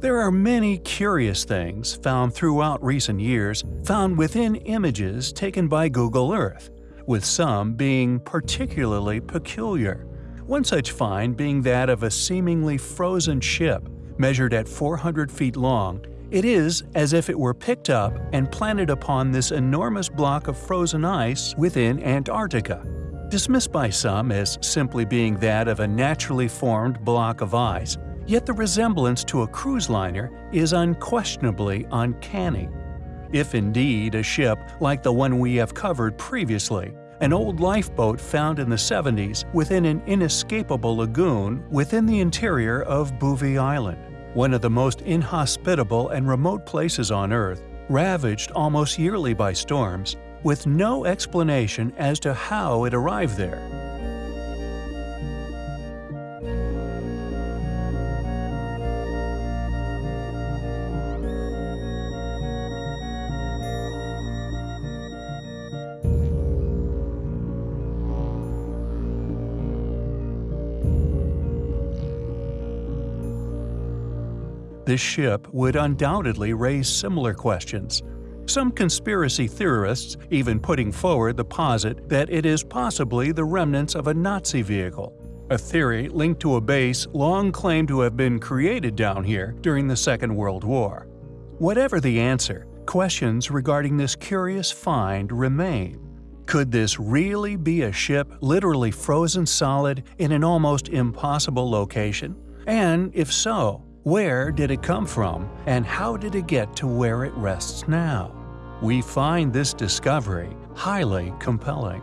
There are many curious things found throughout recent years found within images taken by Google Earth, with some being particularly peculiar. One such find being that of a seemingly frozen ship, measured at 400 feet long. It is as if it were picked up and planted upon this enormous block of frozen ice within Antarctica. Dismissed by some as simply being that of a naturally formed block of ice, Yet the resemblance to a cruise liner is unquestionably uncanny. If indeed a ship like the one we have covered previously, an old lifeboat found in the 70s within an inescapable lagoon within the interior of Bouvet Island, one of the most inhospitable and remote places on Earth, ravaged almost yearly by storms, with no explanation as to how it arrived there. This ship would undoubtedly raise similar questions. Some conspiracy theorists even putting forward the posit that it is possibly the remnants of a Nazi vehicle, a theory linked to a base long claimed to have been created down here during the Second World War. Whatever the answer, questions regarding this curious find remain. Could this really be a ship literally frozen solid in an almost impossible location? And if so, where did it come from, and how did it get to where it rests now? We find this discovery highly compelling.